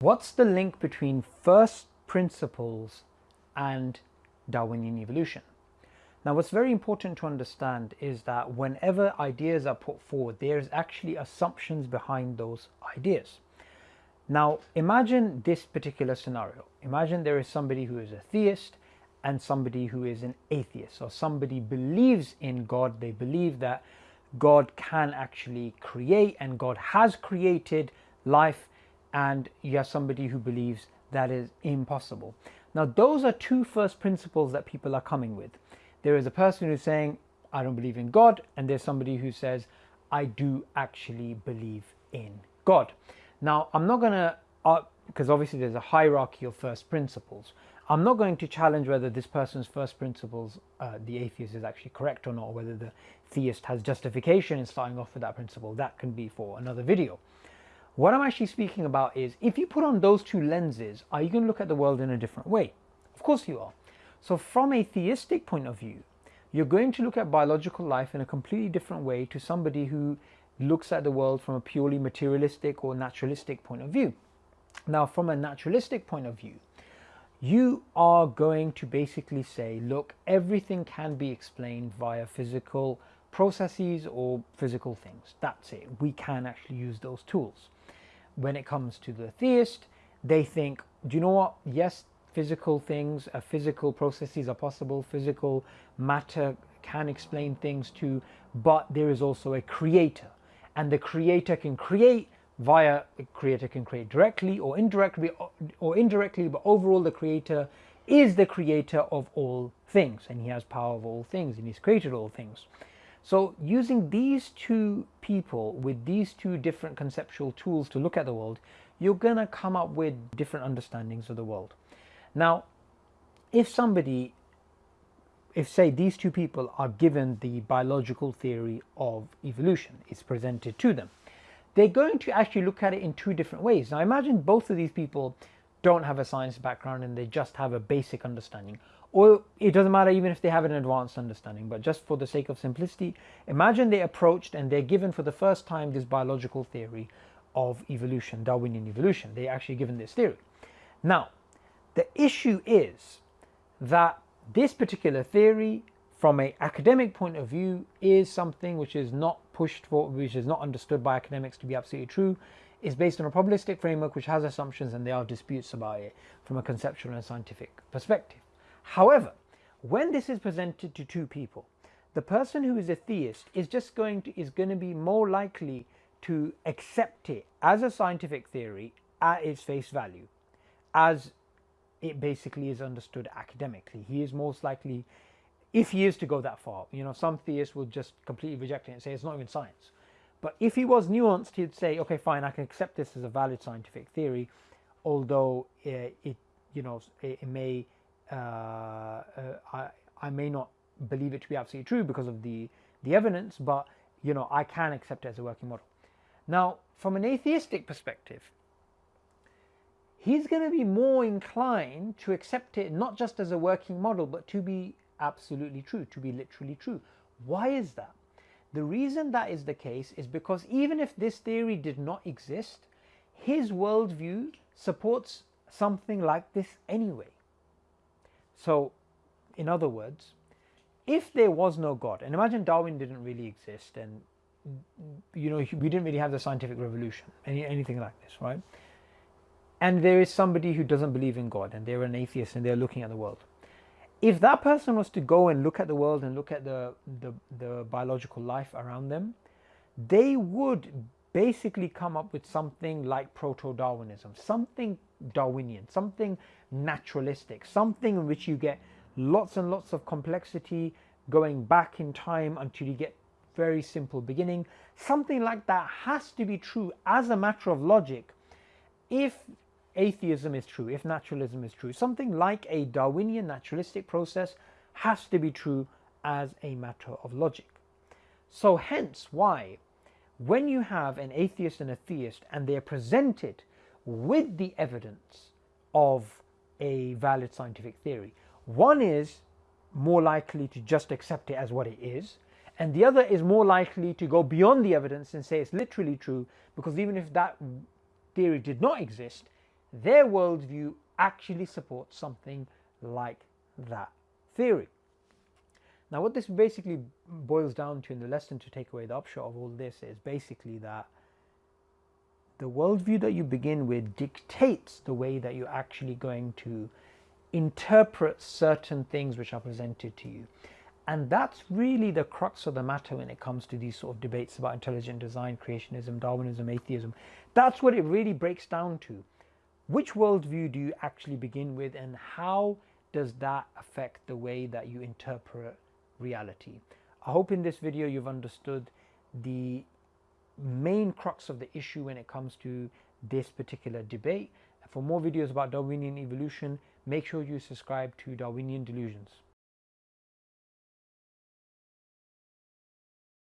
What's the link between first principles and Darwinian evolution? Now what's very important to understand is that whenever ideas are put forward, there's actually assumptions behind those ideas. Now imagine this particular scenario. Imagine there is somebody who is a theist and somebody who is an atheist or somebody believes in God. They believe that God can actually create and God has created life and you have somebody who believes that is impossible. Now those are two first principles that people are coming with. There is a person who's saying, I don't believe in God, and there's somebody who says, I do actually believe in God. Now I'm not going to, uh, because obviously there's a hierarchy of first principles. I'm not going to challenge whether this person's first principles, uh, the atheist is actually correct or not, or whether the theist has justification in starting off with that principle. That can be for another video. What I'm actually speaking about is if you put on those two lenses, are you going to look at the world in a different way? Of course you are. So from a theistic point of view, you're going to look at biological life in a completely different way to somebody who looks at the world from a purely materialistic or naturalistic point of view. Now, from a naturalistic point of view, you are going to basically say, look, everything can be explained via physical processes or physical things. That's it. We can actually use those tools when it comes to the theist, they think, do you know what? Yes, physical things, uh, physical processes are possible, physical matter can explain things too, but there is also a creator. And the creator can create via, the creator can create directly or indirectly, or indirectly, but overall the creator is the creator of all things and he has power of all things and he's created all things. So using these two people with these two different conceptual tools to look at the world, you're going to come up with different understandings of the world. Now, if somebody, if say these two people are given the biological theory of evolution, it's presented to them, they're going to actually look at it in two different ways. Now imagine both of these people don't have a science background and they just have a basic understanding or it doesn't matter even if they have an advanced understanding but just for the sake of simplicity imagine they approached and they're given for the first time this biological theory of evolution darwinian evolution. They're actually given this theory. Now the issue is that this particular theory from an academic point of view is something which is not pushed for which is not understood by academics to be absolutely true. Is based on a probabilistic framework which has assumptions and there are disputes about it from a conceptual and scientific perspective However, when this is presented to two people, the person who is a theist is just going to is going to be more likely to accept it as a scientific theory at its face value as it basically is understood academically. He is most likely if he is to go that far you know some theists will just completely reject it and say it's not even science. But if he was nuanced he'd say okay fine i can accept this as a valid scientific theory although uh, it you know it, it may Uh, uh, I, I may not believe it to be absolutely true because of the, the evidence, but you know, I can accept it as a working model. Now, from an atheistic perspective, he's going to be more inclined to accept it not just as a working model, but to be absolutely true, to be literally true. Why is that? The reason that is the case is because even if this theory did not exist, his worldview supports something like this anyway. So, in other words, if there was no God, and imagine Darwin didn't really exist and you know, we didn't really have the scientific revolution, any, anything like this, right? And there is somebody who doesn't believe in God and they're an atheist and they're looking at the world. If that person was to go and look at the world and look at the, the, the biological life around them, they would basically come up with something like proto-Darwinism, something Darwinian, something naturalistic, something in which you get lots and lots of complexity going back in time until you get very simple beginning. Something like that has to be true as a matter of logic if atheism is true, if naturalism is true. Something like a Darwinian naturalistic process has to be true as a matter of logic. So hence why when you have an atheist and a theist and they're presented with the evidence of a valid scientific theory. One is more likely to just accept it as what it is, and the other is more likely to go beyond the evidence and say it's literally true because even if that theory did not exist, their worldview actually supports something like that theory. Now what this basically boils down to in the lesson to take away the upshot of all this is basically that the worldview that you begin with dictates the way that you're actually going to interpret certain things which are presented to you. And that's really the crux of the matter when it comes to these sort of debates about intelligent design, creationism, Darwinism, atheism. That's what it really breaks down to. Which worldview do you actually begin with and how does that affect the way that you interpret reality? I hope in this video you've understood the main crux of the issue when it comes to this particular debate. For more videos about Darwinian evolution, make sure you subscribe to Darwinian Delusions.